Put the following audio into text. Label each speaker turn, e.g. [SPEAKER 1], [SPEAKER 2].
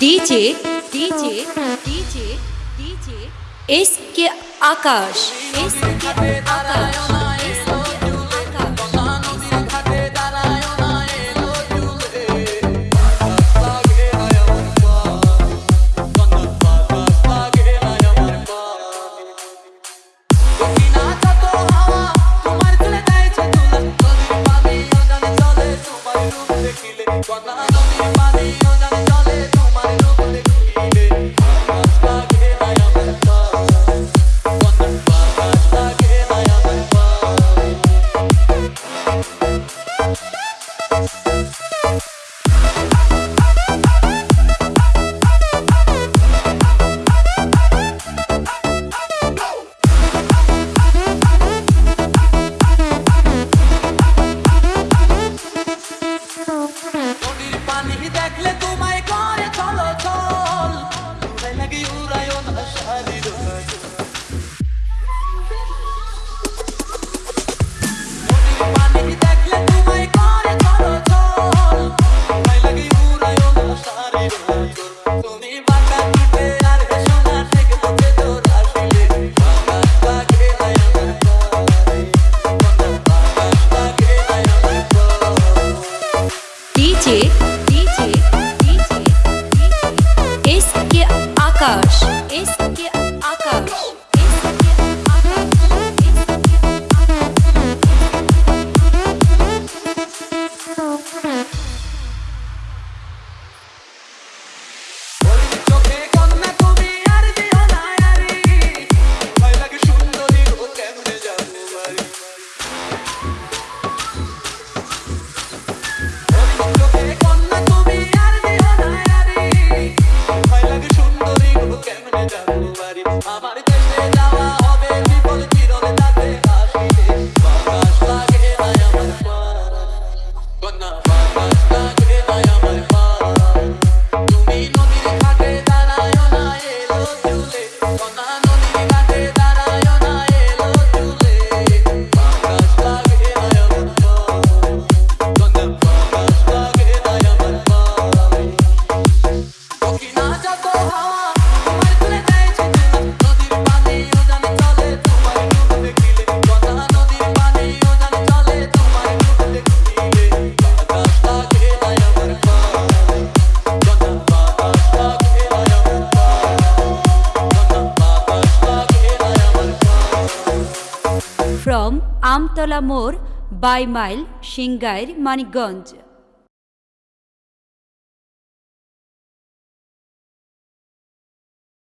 [SPEAKER 1] DJ DJ DJ DJ. S K Akash. S के आकाश।
[SPEAKER 2] coach.
[SPEAKER 1] From Amtala মোড় by mile Singair Manikganj